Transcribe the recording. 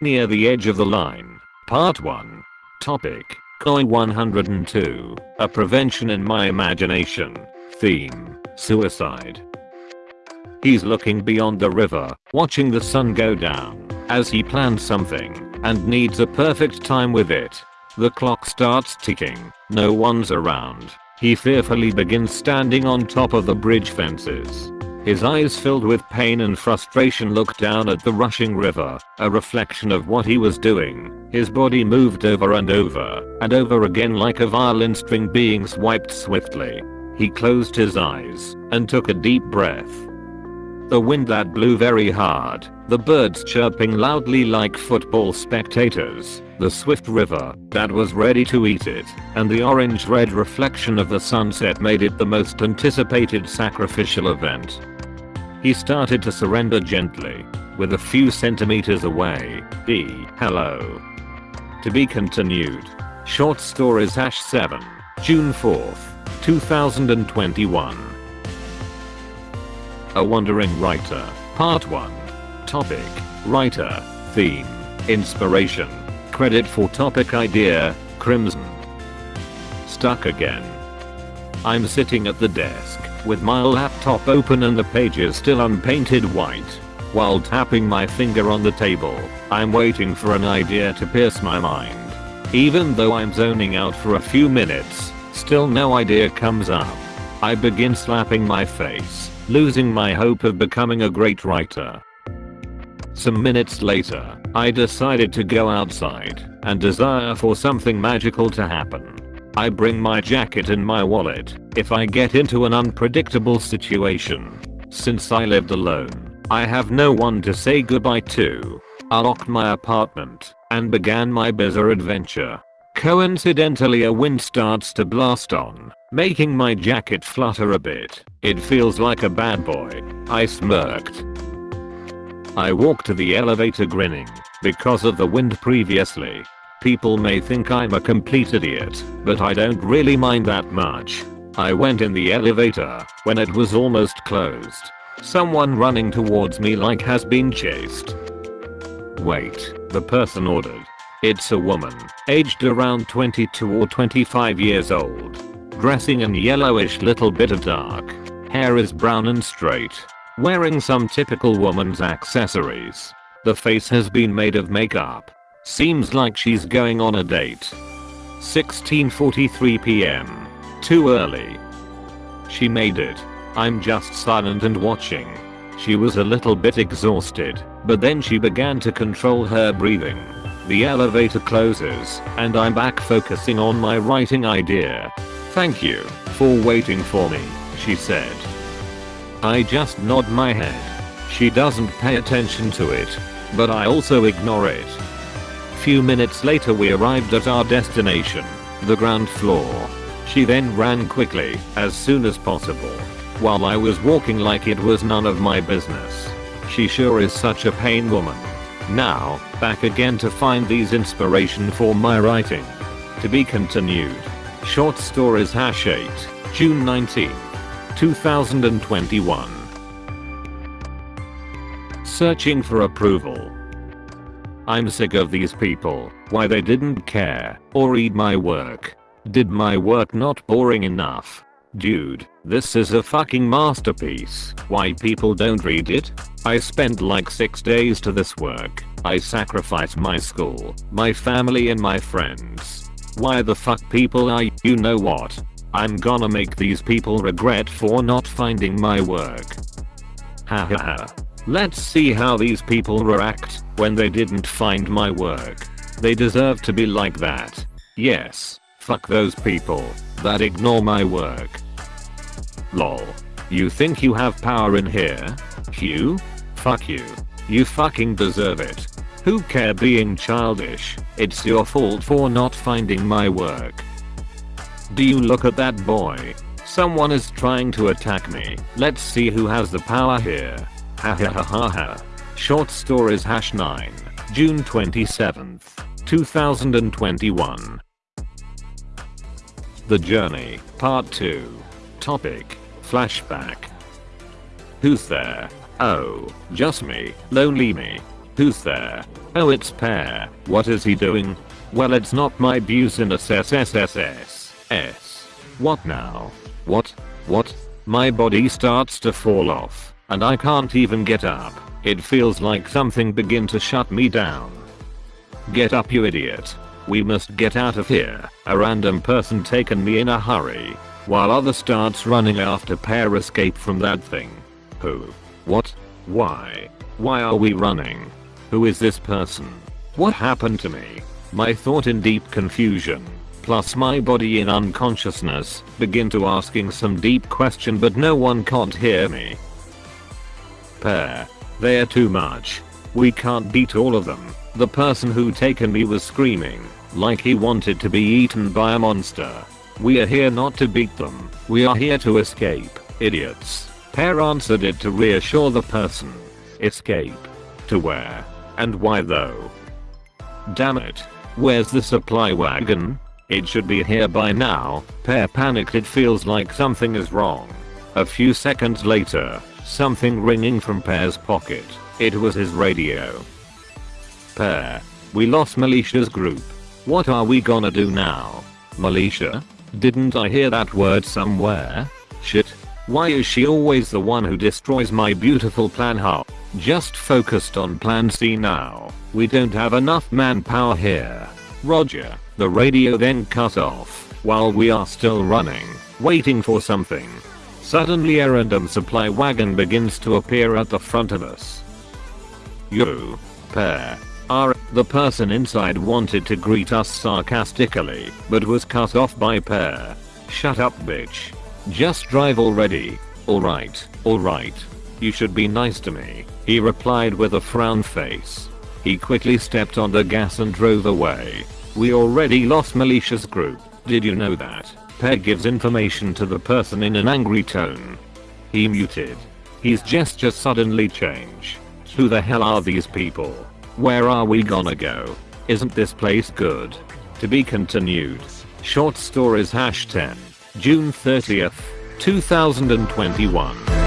Near the edge of the line. Part 1. Topic. Coin 102. A prevention in my imagination. Theme. Suicide. He's looking beyond the river, watching the sun go down, as he plans something, and needs a perfect time with it. The clock starts ticking, no one's around. He fearfully begins standing on top of the bridge fences. His eyes filled with pain and frustration looked down at the rushing river, a reflection of what he was doing. His body moved over and over, and over again like a violin string being swiped swiftly. He closed his eyes, and took a deep breath. The wind that blew very hard, the birds chirping loudly like football spectators, the swift river that was ready to eat it, and the orange-red reflection of the sunset made it the most anticipated sacrificial event. He started to surrender gently, with a few centimeters away, D. Hello. To be continued. Short Stories Hash 7, June 4th, 2021. A Wandering Writer, Part 1. Topic, Writer, Theme, Inspiration, Credit for topic idea, Crimson. Stuck again. I'm sitting at the desk, with my laptop open and the pages still unpainted white. While tapping my finger on the table, I'm waiting for an idea to pierce my mind. Even though I'm zoning out for a few minutes, still no idea comes up. I begin slapping my face, losing my hope of becoming a great writer. Some minutes later, I decided to go outside and desire for something magical to happen. I bring my jacket and my wallet if I get into an unpredictable situation. Since I lived alone, I have no one to say goodbye to. I locked my apartment and began my bizarre adventure. Coincidentally a wind starts to blast on, making my jacket flutter a bit. It feels like a bad boy. I smirked. I walk to the elevator grinning, because of the wind previously. People may think I'm a complete idiot, but I don't really mind that much. I went in the elevator when it was almost closed. Someone running towards me like has been chased. Wait, the person ordered. It's a woman, aged around 22 or 25 years old. Dressing in yellowish little bit of dark. Hair is brown and straight. Wearing some typical woman's accessories. The face has been made of makeup. Seems like she's going on a date. 16.43 pm. Too early. She made it. I'm just silent and watching. She was a little bit exhausted, but then she began to control her breathing. The elevator closes, and I'm back focusing on my writing idea. Thank you for waiting for me, she said. I just nod my head. She doesn't pay attention to it, but I also ignore it. Few minutes later we arrived at our destination, the ground floor. She then ran quickly, as soon as possible, while I was walking like it was none of my business. She sure is such a pain woman. Now, back again to find these inspiration for my writing. To be continued. Short Stories Hash 8, June 19, 2021. Searching for approval. I'm sick of these people, why they didn't care, or read my work. Did my work not boring enough? Dude, this is a fucking masterpiece. Why people don't read it? I spent like 6 days to this work. I sacrificed my school, my family and my friends. Why the fuck people are you know what? I'm gonna make these people regret for not finding my work. Ha ha ha. Let's see how these people react when they didn't find my work. They deserve to be like that. Yes. Fuck those people that ignore my work. Lol. You think you have power in here? Q? Fuck you. You fucking deserve it. Who care being childish? It's your fault for not finding my work. Do you look at that boy? Someone is trying to attack me. Let's see who has the power here. Ha ha ha ha ha. Short Stories Hash 9, June 27th, 2021. The Journey, Part 2. Topic, Flashback. Who's there? Oh, just me, lonely me. Who's there? Oh it's Pear. What is he doing? Well it's not my business SSSS. S. What now? What? What? My body starts to fall off, and I can't even get up. It feels like something begin to shut me down. Get up you idiot. We must get out of here. A random person taken me in a hurry. While other starts running after Pear escape from that thing. Who? What? Why? Why are we running? Who is this person? What happened to me? My thought in deep confusion, plus my body in unconsciousness, begin to asking some deep question but no one can't hear me. Pear. They're too much. We can't beat all of them. The person who taken me was screaming, like he wanted to be eaten by a monster. We are here not to beat them, we are here to escape, idiots. Pear answered it to reassure the person. Escape. To where? And why though? Damn it. Where's the supply wagon? It should be here by now. Pear panicked it feels like something is wrong. A few seconds later, something ringing from Pear's pocket. It was his radio. Pear. We lost Militia's group. What are we gonna do now? Militia? Didn't I hear that word somewhere? Shit. Why is she always the one who destroys my beautiful plan how? Just focused on plan C now. We don't have enough manpower here. Roger. The radio then cut off while we are still running, waiting for something. Suddenly a random supply wagon begins to appear at the front of us. You. Pear. Are. The person inside wanted to greet us sarcastically, but was cut off by Pear. Shut up bitch. Just drive already. Alright, alright. You should be nice to me, he replied with a frown face. He quickly stepped on the gas and drove away. We already lost Militia's group, did you know that? Peg gives information to the person in an angry tone. He muted. His gesture suddenly change. Who the hell are these people? Where are we gonna go? Isn't this place good? To be continued. Short stories hash 10. June 30th, 2021.